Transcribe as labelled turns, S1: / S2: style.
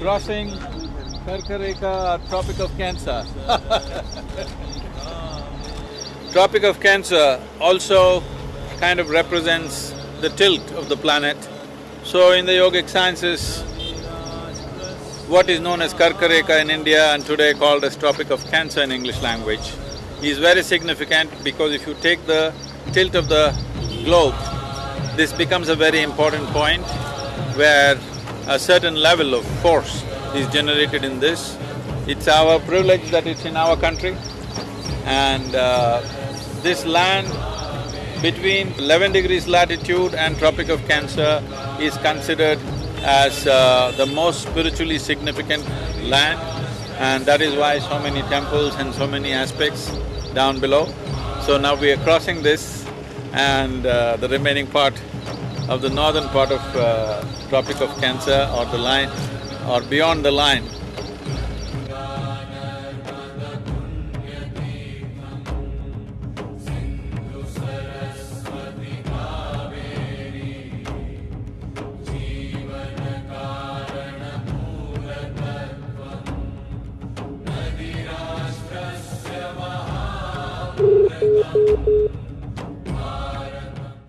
S1: Crossing Karka Rekha, Tropic of Cancer Tropic of Cancer also kind of represents the tilt of the planet. So in the yogic sciences, what is known as Karka Rekha in India and today called as Tropic of Cancer in English language is very significant because if you take the tilt of the globe, this becomes a very important point where a certain level of force is generated in this. It's our privilege that it's in our country and uh, this land between eleven degrees latitude and Tropic of Cancer is considered as uh, the most spiritually significant land and that is why so many temples and so many aspects down below. So now we are crossing this and uh, the remaining part of the northern part of uh, Tropic of Cancer or the line or beyond the line